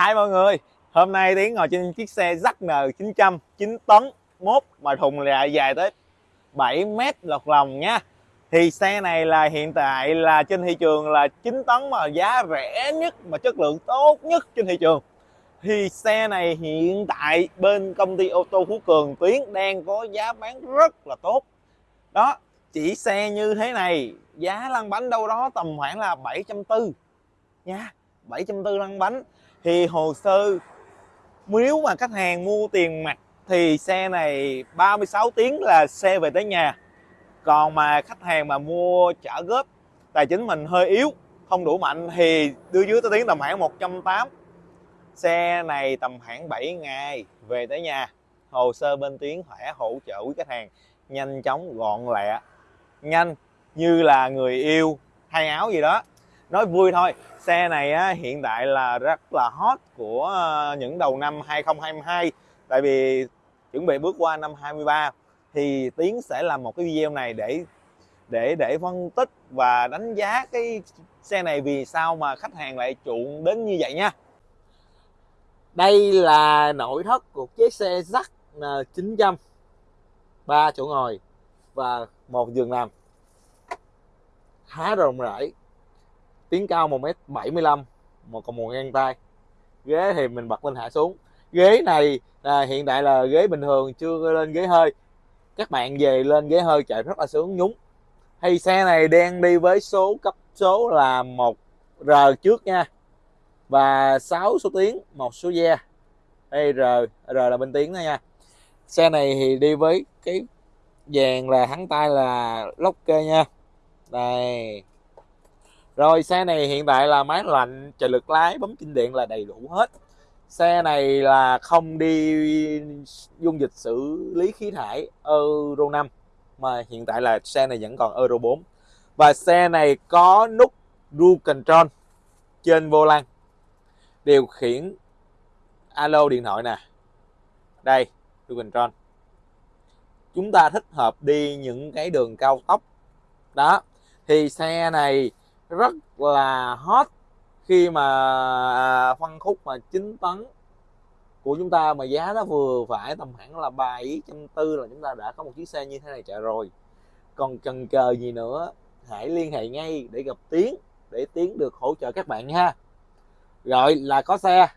Hai mọi người, hôm nay Tiến ngồi trên chiếc xe ZN 900 9 tấn mốt mà thùng là dài tới 7 mét lọt lòng nha. Thì xe này là hiện tại là trên thị trường là 9 tấn mà giá rẻ nhất mà chất lượng tốt nhất trên thị trường. Thì xe này hiện tại bên công ty ô tô Phú Cường Tuyến đang có giá bán rất là tốt. Đó, chỉ xe như thế này giá lăn bánh đâu đó tầm khoảng là 740 nha 740 lăn bánh thì hồ sơ, nếu mà khách hàng mua tiền mặt thì xe này 36 tiếng là xe về tới nhà. Còn mà khách hàng mà mua trả góp, tài chính mình hơi yếu, không đủ mạnh thì đưa dưới tới tiếng tầm khoảng 180 xe này tầm khoảng 7 ngày về tới nhà. Hồ sơ bên tiếng khỏe hỗ trợ quý khách hàng nhanh chóng gọn lẹ, nhanh như là người yêu, thay áo gì đó nói vui thôi. Xe này á, hiện tại là rất là hot của ờ, những đầu năm 2022 tại vì chuẩn bị bước qua năm 23 thì Tiến sẽ làm một cái video này để để để phân tích và đánh giá cái xe này vì sao mà khách hàng lại chuộng đến như vậy nha. Đây là nội thất của chiếc xe ZN 900 ba chỗ ngồi và một giường nằm. Khá rộng rãi tiếng cao 1m75 một còn một ngang tay. Ghế thì mình bật lên hạ xuống. Ghế này à, hiện tại là ghế bình thường chưa lên ghế hơi. Các bạn về lên ghế hơi chạy rất là sướng nhúng. Hay xe này đang đi với số cấp số là một r trước nha. Và 6 số tiếng một số gia đây r r là bên tiếng đó nha. Xe này thì đi với cái vàng là hắn tay là lóc kê nha. Đây rồi, xe này hiện tại là máy lạnh trợ lực lái, bấm kinh điện là đầy đủ hết. Xe này là không đi dung dịch xử lý khí thải Euro 5 mà hiện tại là xe này vẫn còn Euro 4 và xe này có nút cruise control trên vô lăng, điều khiển alo điện thoại nè. Đây cruise control. Chúng ta thích hợp đi những cái đường cao tốc. Đó, thì xe này rất là hot khi mà à, phân khúc mà 9 tấn của chúng ta mà giá nó vừa phải tầm khoảng là bảy trăm tư là chúng ta đã có một chiếc xe như thế này chạy rồi. Còn cần chờ gì nữa, hãy liên hệ ngay để gặp Tiến, để Tiến được hỗ trợ các bạn ha rồi là có xe.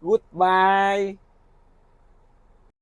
Goodbye.